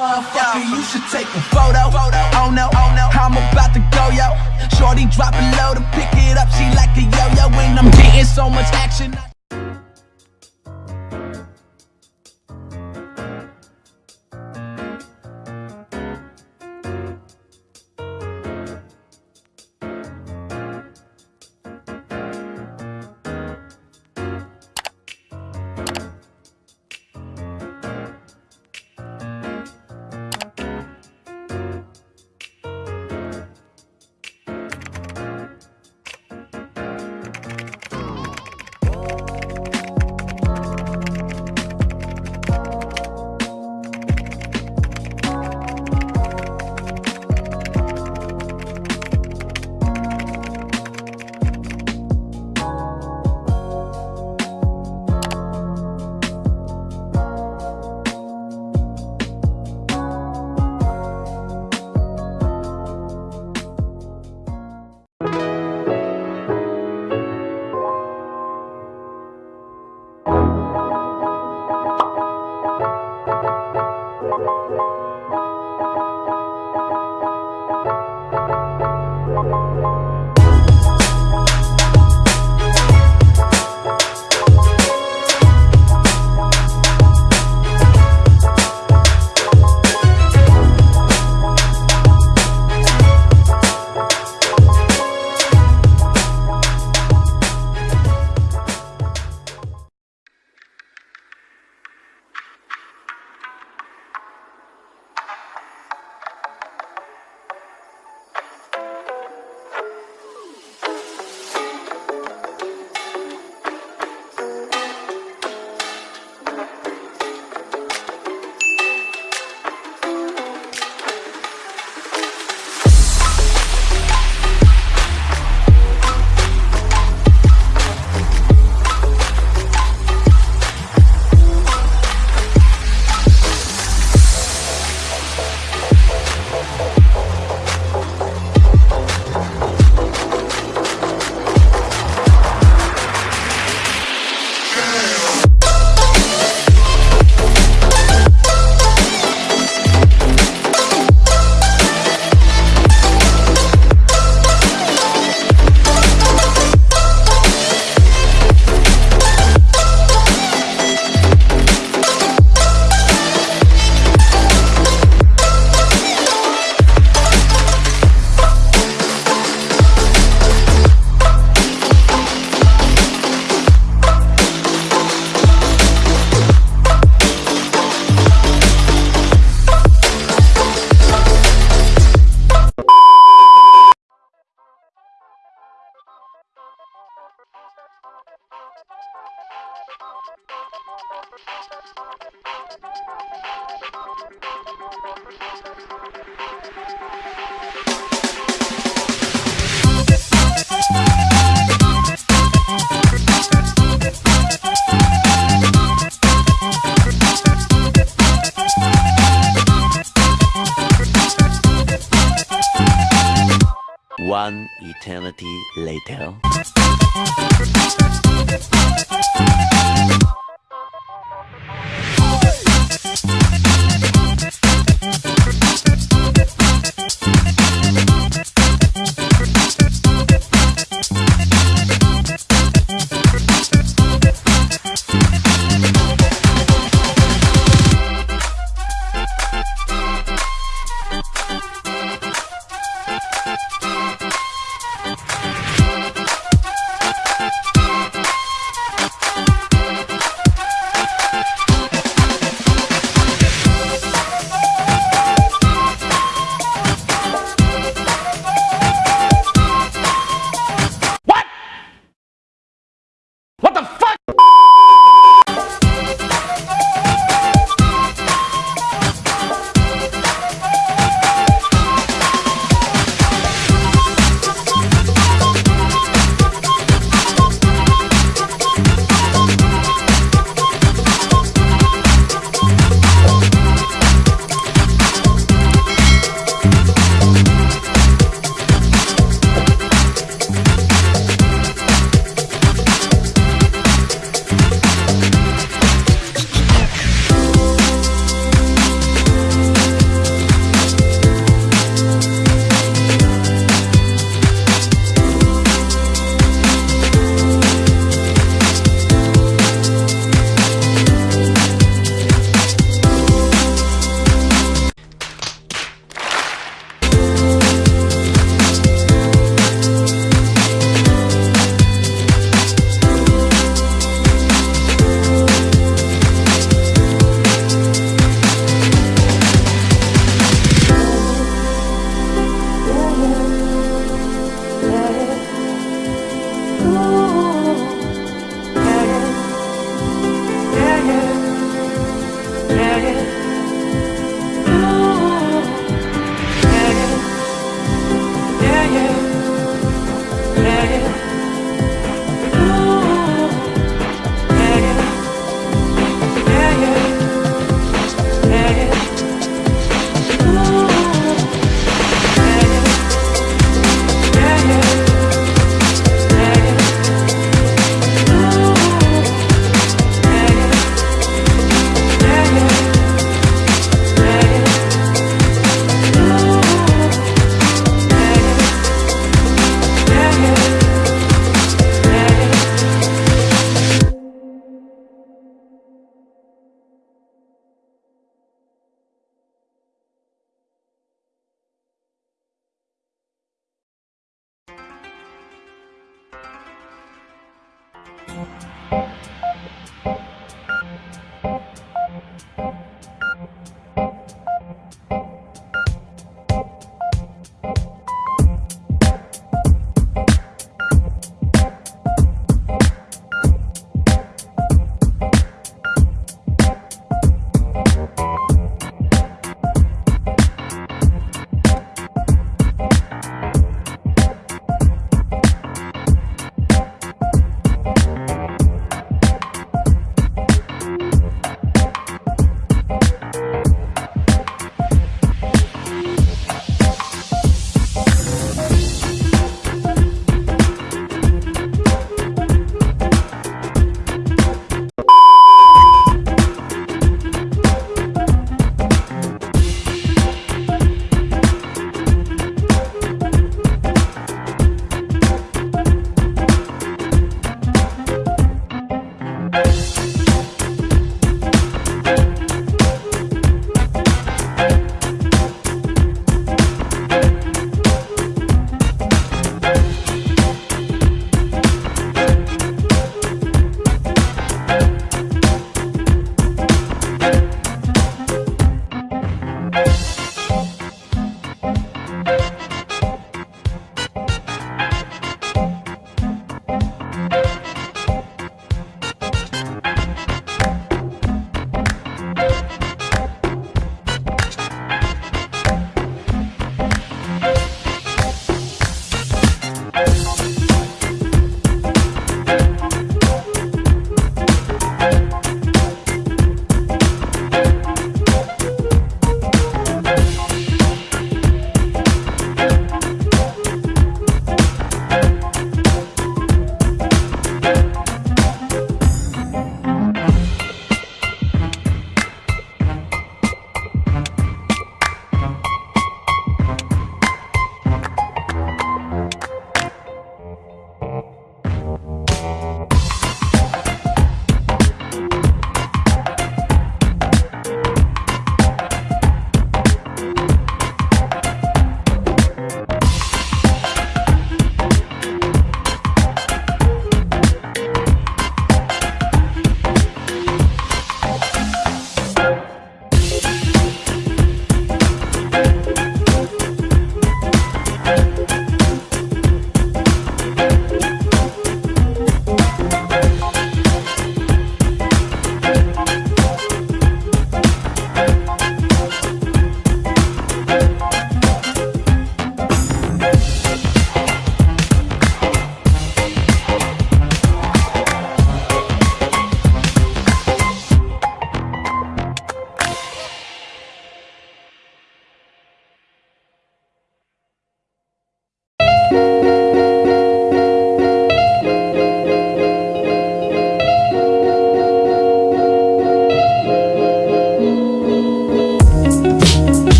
You should take a photo. Oh no, oh no, I'm about to go, yo. Shorty dropping low to pick it up. She like a yo-yo when I'm getting so much action. Eternity later.